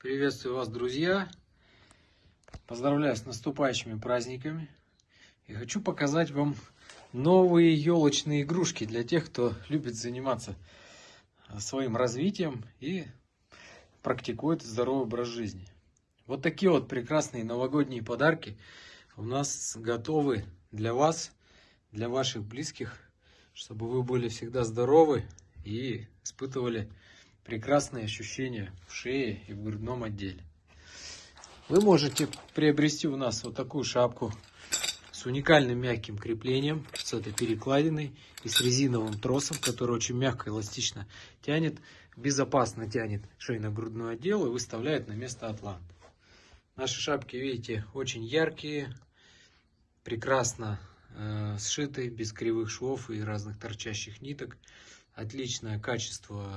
Приветствую вас, друзья! Поздравляю с наступающими праздниками! И хочу показать вам новые елочные игрушки для тех, кто любит заниматься своим развитием и практикует здоровый образ жизни. Вот такие вот прекрасные новогодние подарки у нас готовы для вас, для ваших близких, чтобы вы были всегда здоровы и испытывали прекрасные ощущения в шее и в грудном отделе. Вы можете приобрести у нас вот такую шапку с уникальным мягким креплением, с этой перекладиной и с резиновым тросом, который очень мягко, эластично тянет, безопасно тянет шейно-грудной отдел и выставляет на место атлант. Наши шапки, видите, очень яркие, прекрасно э, сшиты, без кривых швов и разных торчащих ниток. Отличное качество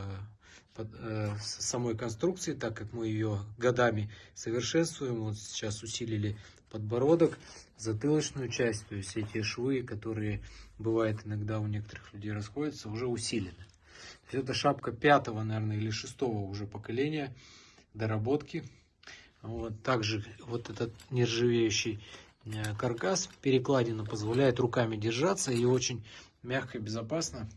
самой конструкции, так как мы ее годами совершенствуем. Вот сейчас усилили подбородок, затылочную часть, то есть эти швы, которые бывает иногда у некоторых людей расходятся, уже усилены. Это шапка пятого, наверное, или шестого уже поколения доработки. Вот также вот этот нержавеющий э, каркас перекладина позволяет руками держаться и очень мягко и безопасно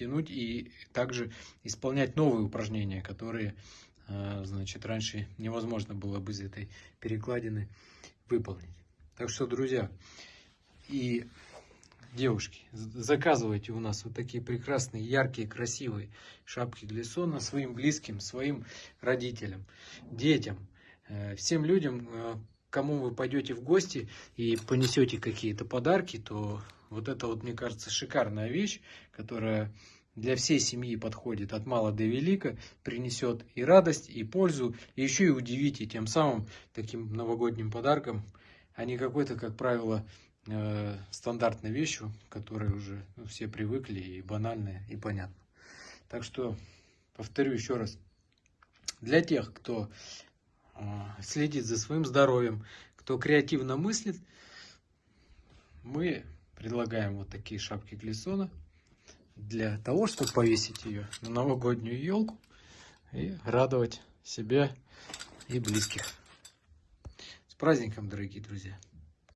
тянуть и также исполнять новые упражнения, которые, э, значит, раньше невозможно было бы из этой перекладины выполнить. Так что, друзья и девушки, заказывайте у нас вот такие прекрасные, яркие, красивые шапки для сона своим близким, своим родителям, детям, э, всем людям, э, кому вы пойдете в гости и понесете какие-то подарки, то вот это вот, мне кажется, шикарная вещь, которая для всей семьи подходит от мала до велика, принесет и радость, и пользу, и еще и удивите тем самым таким новогодним подарком, а не какой-то, как правило, э, стандартной вещью, которой уже ну, все привыкли и банальная, и понятно. Так что, повторю еще раз, для тех, кто следит за своим здоровьем, кто креативно мыслит, мы предлагаем вот такие шапки глиссона для того, чтобы повесить ее на новогоднюю елку и радовать себя и близких. С праздником, дорогие друзья!